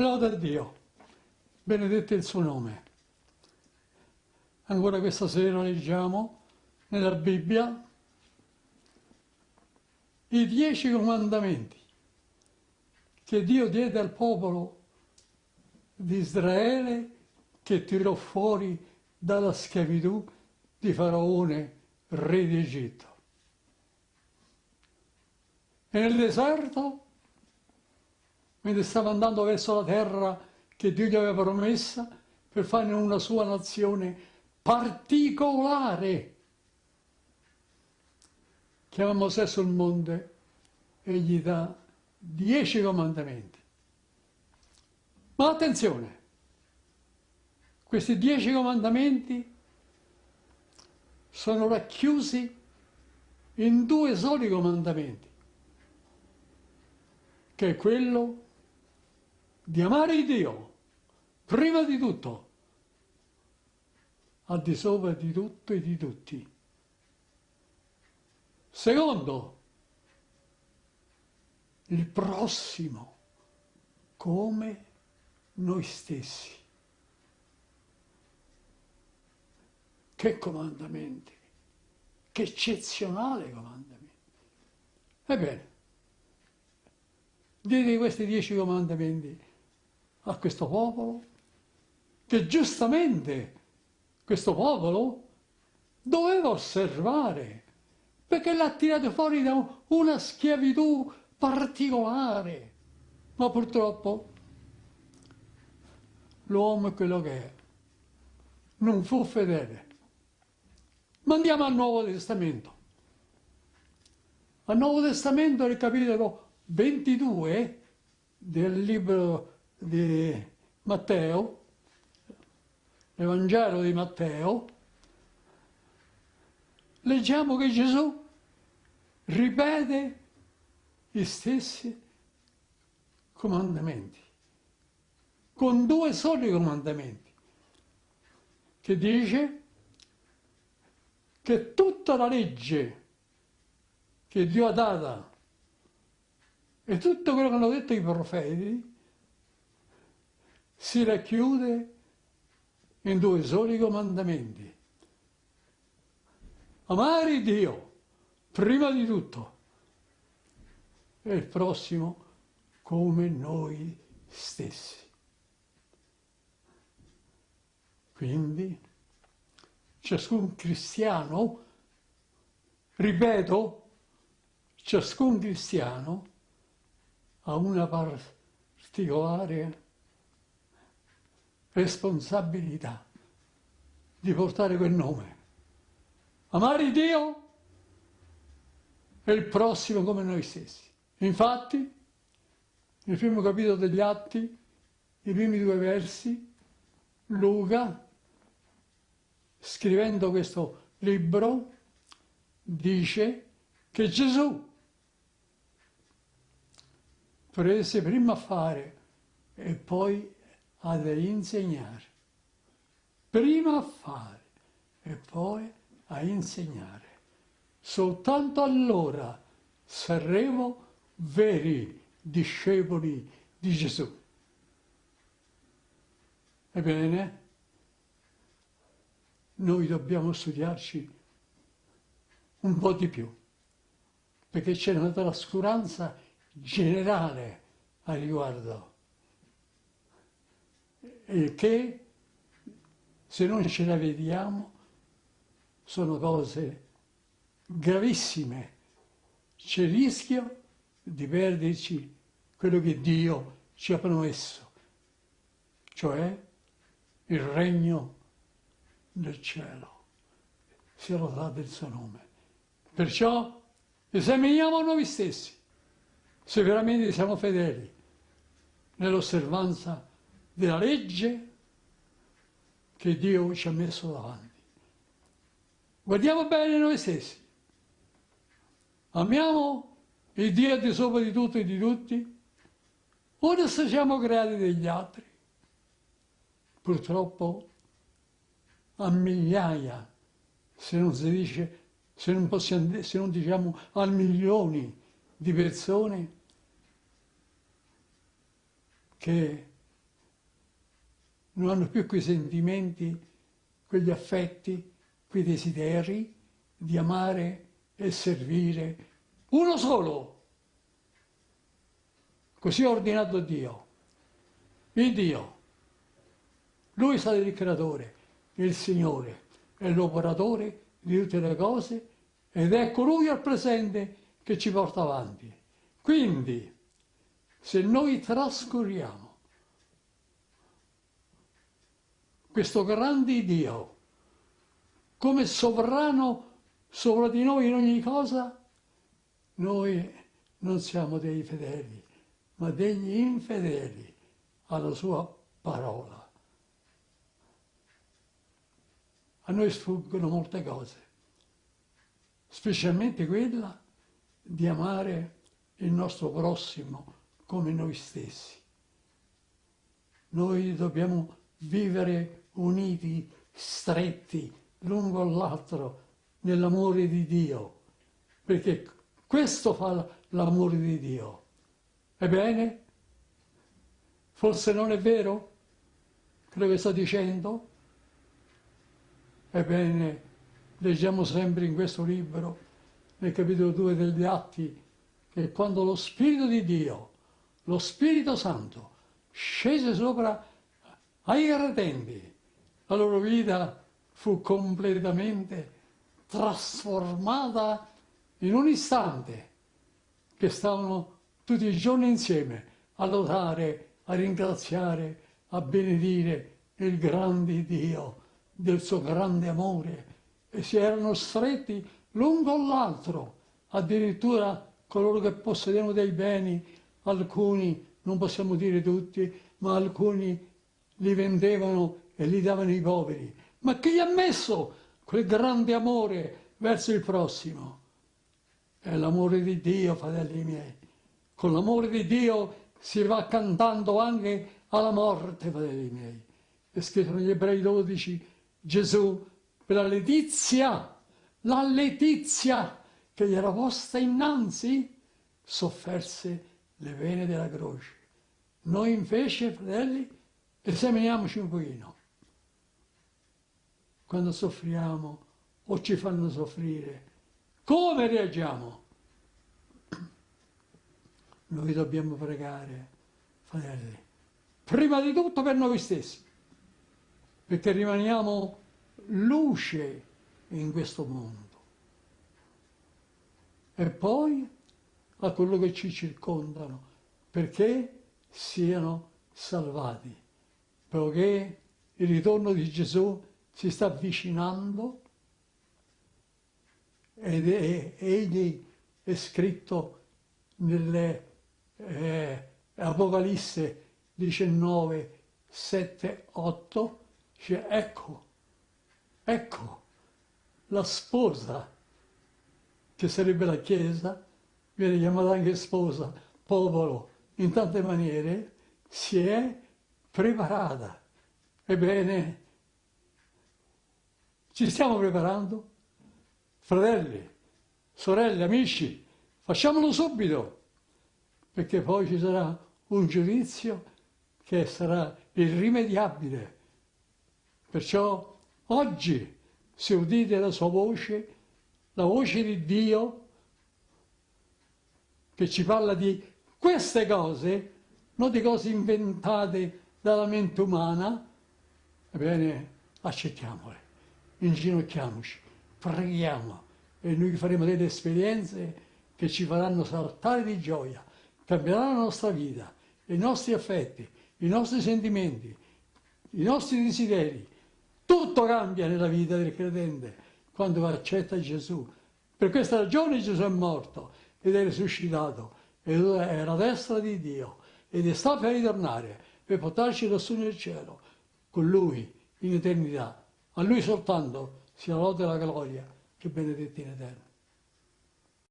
Lode a Dio, benedetto il suo nome. Ancora questa sera leggiamo nella Bibbia i dieci comandamenti che Dio diede al popolo di Israele che tirò fuori dalla schiavitù di Faraone, re di Egitto. E nel deserto, mentre stava andando verso la terra che Dio gli aveva promessa per fare una sua nazione particolare, chiama Mosè sul monte e gli dà dieci comandamenti. Ma attenzione, questi dieci comandamenti sono racchiusi in due soli comandamenti, che è quello di amare Dio, prima di tutto, al di sopra di tutto e di tutti. Secondo, il prossimo come noi stessi. Che comandamenti, che eccezionale comandamenti. Ebbene, diedi questi dieci comandamenti a questo popolo, che giustamente questo popolo doveva osservare, perché l'ha tirato fuori da una schiavitù particolare. Ma purtroppo l'uomo è quello che è, non fu fedele. Ma andiamo al Nuovo Testamento. Al Nuovo Testamento, nel capitolo 22 del libro di Matteo, l'Evangelo di Matteo, leggiamo che Gesù ripete gli stessi comandamenti, con due soli comandamenti, che dice che tutta la legge che Dio ha data e tutto quello che hanno detto i profeti si racchiude in due soli comandamenti. Amare Dio, prima di tutto, e il prossimo come noi stessi. Quindi ciascun cristiano, ripeto, ciascun cristiano ha una particolare responsabilità di portare quel nome. Amare Dio e il prossimo come noi stessi. Infatti, nel primo capitolo degli Atti, i primi due versi, Luca, scrivendo questo libro, dice che Gesù prese prima a fare e poi ad insegnare. Prima a fare e poi a insegnare. Soltanto allora saremo veri discepoli di Gesù. Ebbene, noi dobbiamo studiarci un po' di più, perché c'è una trascuranza generale a riguardo, e che se non ce la vediamo sono cose gravissime. C'è il rischio di perderci quello che Dio ci ha promesso, cioè il regno del cielo. Sia lodato il suo nome. Perciò esaminiamo noi stessi, se veramente siamo fedeli nell'osservanza della legge che Dio ci ha messo davanti. Guardiamo bene noi stessi. Amiamo il Dio di sopra di tutto e di tutti, o se siamo creati degli altri. Purtroppo a migliaia, se non si dice, se non, possiamo, se non diciamo a milioni di persone che non hanno più quei sentimenti, quegli affetti, quei desideri di amare e servire uno solo. Così ha ordinato Dio. Il Dio. Lui è stato il creatore, il Signore, è l'operatore di tutte le cose ed è colui al presente che ci porta avanti. Quindi, se noi trascuriamo questo grande Dio come sovrano sopra di noi in ogni cosa, noi non siamo dei fedeli, ma degli infedeli alla sua parola. A noi sfuggono molte cose, specialmente quella di amare il nostro prossimo come noi stessi. Noi dobbiamo vivere uniti, stretti, l'uno l'altro, nell'amore di Dio, perché questo fa l'amore di Dio. Ebbene, forse non è vero quello che sto dicendo? Ebbene, leggiamo sempre in questo libro, nel capitolo 2 degli Atti, che quando lo Spirito di Dio, lo Spirito Santo, scese sopra ai credenti, la loro vita fu completamente trasformata in un istante che stavano tutti i giorni insieme a lodare, a ringraziare, a benedire il grande Dio del suo grande amore. E si erano stretti l'un con l'altro, addirittura coloro che possedevano dei beni, alcuni, non possiamo dire tutti, ma alcuni li vendevano e li davano ai poveri. Ma chi gli ha messo quel grande amore verso il prossimo? È l'amore di Dio, fratelli miei. Con l'amore di Dio si va cantando anche alla morte, fratelli miei. È scritto negli Ebrei 12, Gesù, per la letizia, la letizia che gli era posta innanzi, sofferse le vene della croce. Noi invece, fratelli, esaminiamoci un pochino. Quando soffriamo o ci fanno soffrire, come reagiamo? Noi dobbiamo pregare, fratelli, prima di tutto per noi stessi, perché rimaniamo luce in questo mondo. E poi a quello che ci circondano, perché siano salvati, poiché il ritorno di Gesù si sta avvicinando ed è, egli è scritto nelle eh, Apocalisse 19, 7, 8, dice ecco, ecco la sposa, che sarebbe la Chiesa, viene chiamata anche sposa, popolo, in tante maniere, si è preparata. Ebbene, ci stiamo preparando? Fratelli, sorelle, amici, facciamolo subito, perché poi ci sarà un giudizio che sarà irrimediabile. Perciò oggi, se udite la sua voce, la voce di Dio, che ci parla di queste cose, non di cose inventate dalla mente umana, ebbene, accettiamole, inginocchiamoci preghiamo e noi faremo delle esperienze che ci faranno saltare di gioia, cambieranno la nostra vita, i nostri affetti, i nostri sentimenti, i nostri desideri. Tutto cambia nella vita del credente quando accetta Gesù. Per questa ragione Gesù è morto ed è risuscitato ed è alla destra di Dio ed è sta per ritornare per portarci lassù nel cielo con Lui in eternità. A Lui soltanto sia lode la gloria che benedetti in eterno.